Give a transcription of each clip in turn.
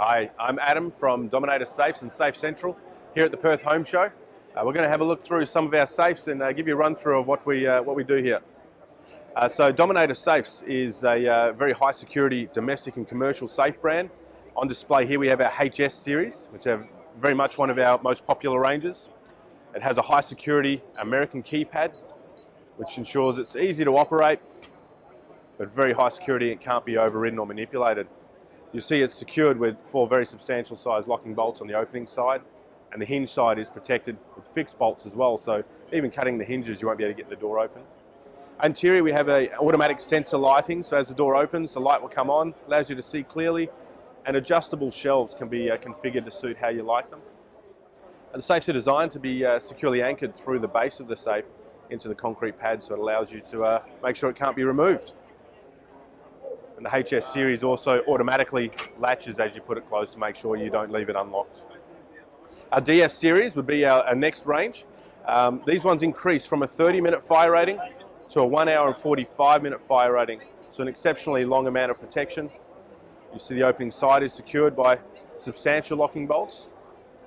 Hi, I'm Adam from Dominator Safes and Safe Central here at the Perth Home Show. Uh, we're going to have a look through some of our safes and uh, give you a run through of what we, uh, what we do here. Uh, so Dominator Safes is a uh, very high security domestic and commercial safe brand. On display here we have our HS series, which are very much one of our most popular ranges. It has a high security American keypad, which ensures it's easy to operate, but very high security, it can't be overridden or manipulated. You see it's secured with four very substantial size locking bolts on the opening side, and the hinge side is protected with fixed bolts as well, so even cutting the hinges you won't be able to get the door open. Interior we have a automatic sensor lighting, so as the door opens the light will come on, allows you to see clearly, and adjustable shelves can be uh, configured to suit how you like them. And the safes are designed to be uh, securely anchored through the base of the safe into the concrete pad so it allows you to uh, make sure it can't be removed. And the HS series also automatically latches as you put it closed to make sure you don't leave it unlocked. Our DS series would be our, our next range. Um, these ones increase from a 30 minute fire rating to a 1 hour and 45 minute fire rating. So an exceptionally long amount of protection. You see the opening side is secured by substantial locking bolts.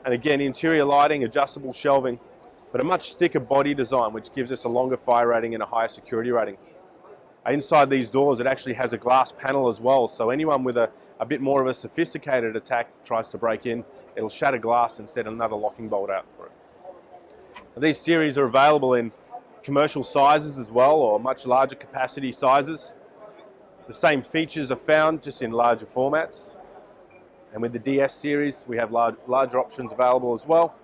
And again, interior lighting, adjustable shelving, but a much thicker body design which gives us a longer fire rating and a higher security rating. Inside these doors, it actually has a glass panel as well, so anyone with a, a bit more of a sophisticated attack tries to break in, it'll shatter glass and set another locking bolt out for it. These series are available in commercial sizes as well, or much larger capacity sizes. The same features are found just in larger formats. And with the DS series, we have large, larger options available as well,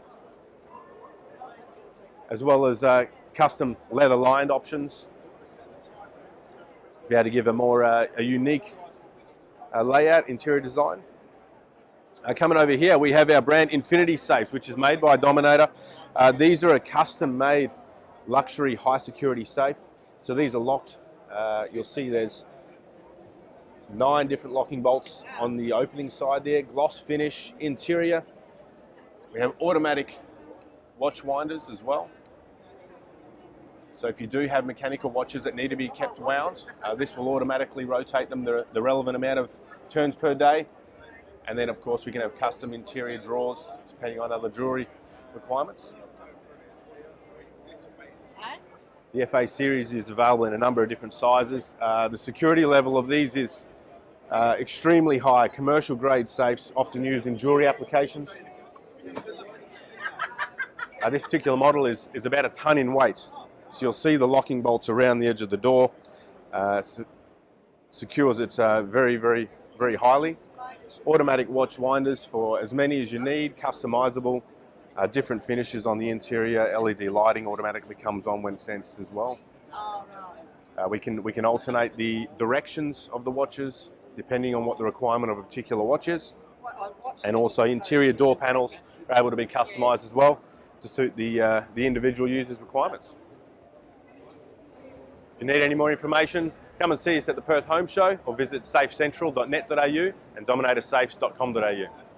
as well as uh, custom leather lined options be able to give a more uh, a unique uh, layout, interior design. Uh, coming over here, we have our brand Infinity Safes, which is made by Dominator. Uh, these are a custom-made luxury high security safe. So these are locked. Uh, you'll see there's nine different locking bolts on the opening side there, gloss finish, interior. We have automatic watch winders as well. So if you do have mechanical watches that need to be kept wound, uh, this will automatically rotate them the, the, relevant amount of turns per day. And then of course we can have custom interior drawers depending on other jewelry requirements. The FA series is available in a number of different sizes. Uh, the security level of these is uh, extremely high. Commercial grade safes often used in jewelry applications. Uh, this particular model is, is about a ton in weight. So you'll see the locking bolts around the edge of the door. Uh, se secures it uh, very, very, very highly. Automatic watch winders for as many as you need, customizable. Uh, different finishes on the interior. LED lighting automatically comes on when sensed as well. Uh, we can we can alternate the directions of the watches depending on what the requirement of a particular watch is. And also interior door panels are able to be customized as well to suit the, uh, the individual user's requirements. If you need any more information, come and see us at the Perth Home Show or visit safecentral.net.au and dominatorsafes.com.au.